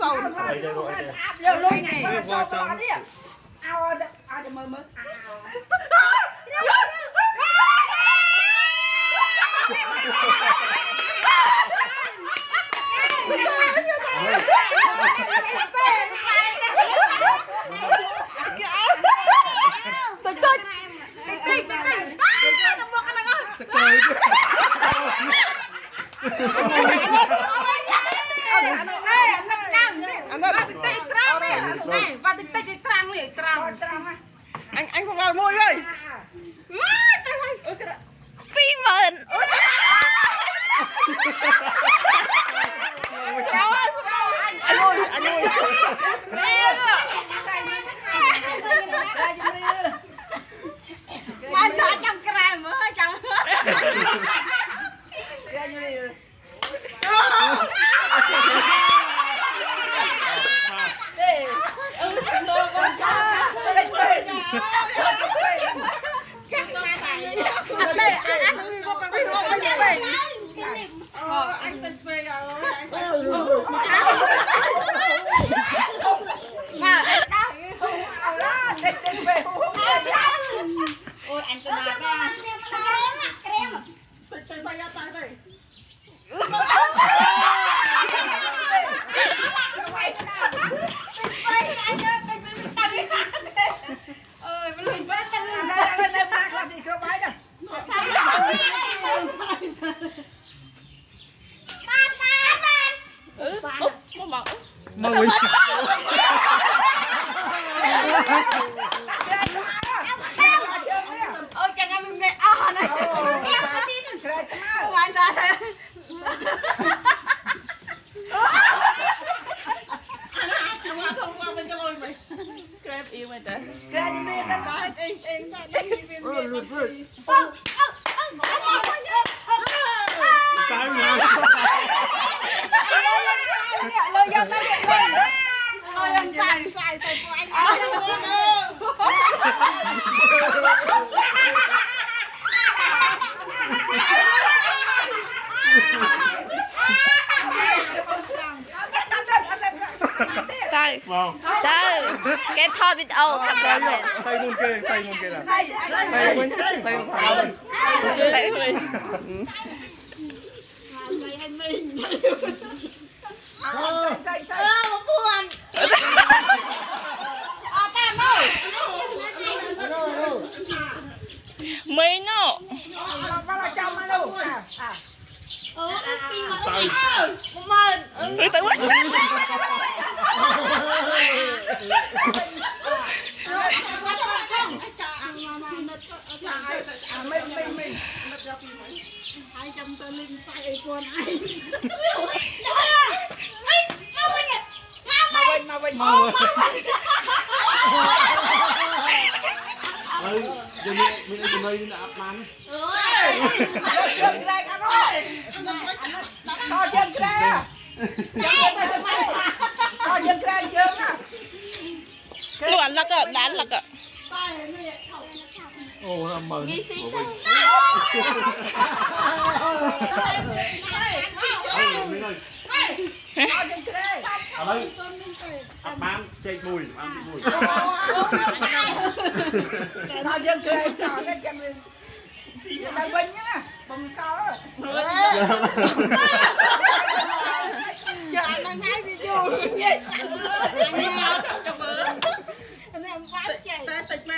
សូនយកលុយនេះចូលទៅអត់នេះអោអោទៅមើលមើលតិច ơi ờ, anh tên phê rồi anh mà anh tên phê ôi anh tên là ta Hãy subscribe cho kênh Ghiền Mì Gõ Để không bỏ lỡ những video hấp dẫn មក មកតើគេថតវីដេអូខាងក្រោយទៅមុនគេទៅមុនគេដែរទៅមុនទៅខាងទៅមុនទៅទៅអឺពួនអត់តែមកមីណូមកចាំមកនោះអឺពីមកមើលទៅវិញ ចាំឲ្យអាមេមេមេមិត្តយកពីមកហើយចាំទៅលេងស្អែកអីពន់ឯងមកវិញមកវិញមកវិញមកវិញហើយយើងមានអីចំណុយនេះអត់បានអូយយើងក្រែកអត់ហើយដល់យើងក្រែយើងទៅទៅដល់យើងក្រែយើងណាលក់លឹកដល់លឹកតែនេះ ô là mừng Nghi xin đâu បានចេកមួយបានទីមួយតែថាយើងក្រែងដល់តែចាំវាទៅវិញណាបំកល់ចាអានឹងហើយវាយូរញ៉ៃចាំមើល តែតិចពេ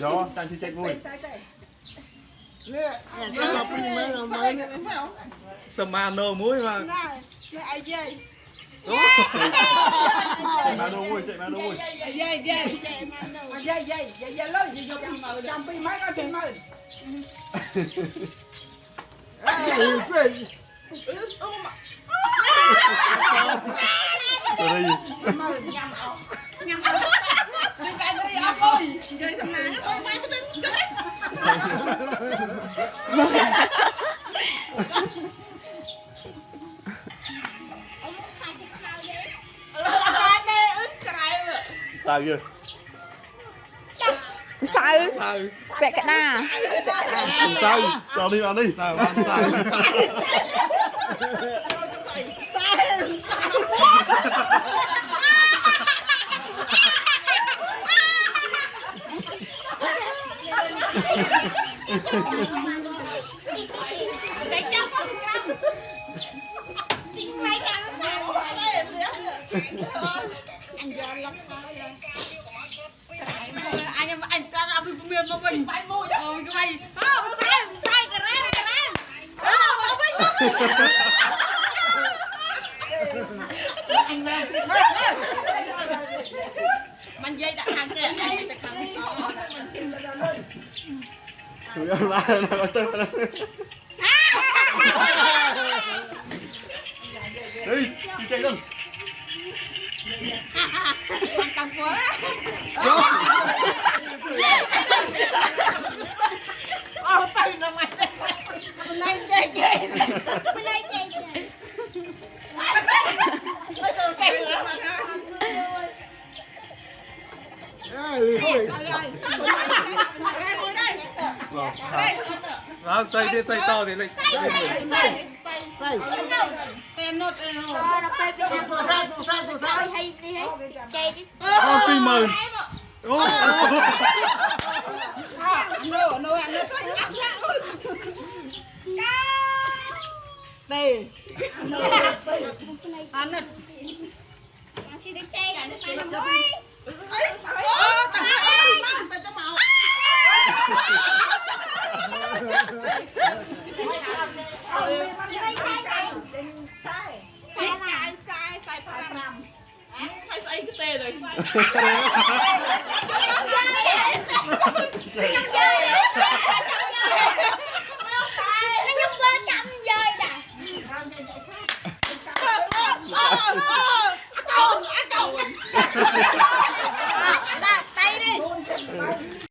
Gió, đang chơi chạy vui. Tầm mà nô mũi mà. Chạy ai dây. Đó. Chạy mà nô mũi, chạy mà nơ mũi. Dây dây dây. Dây dây, dây dây lớn gì vô cầm mờ. Cầm pi máy có chạy mờ. Ê, phê. Ướp ướp mà. Rồi. Mờ nhằm ọc. tao chưa sao? Vẽ cái na sao cho đi ăn đi sao? Hãy subscribe cho kênh Ghiền Mì Gõ Để không bỏ lỡ những video hấp dẫn anh em anh ta đã bị miền mà mình bay môi rồi cái mày không sai không sai cái ra cái ra không bay mình dây đặt hàng kia anh đặt hàng kia Tụi ơi ba nó tới Đi, đi chạy luôn ờ tay nó mày này chơi chơi bên giờ cái nữa mà Đó, xoay đi, xoay to thì Xoay. em nốt em nốt Xoay. Xoay. Xoay. Xoay ô nô nô ăn nó tới ăn đây ăn nó ấy ờ tao em tao cho màu sai sai sai sai sai sai cái tê rồi great.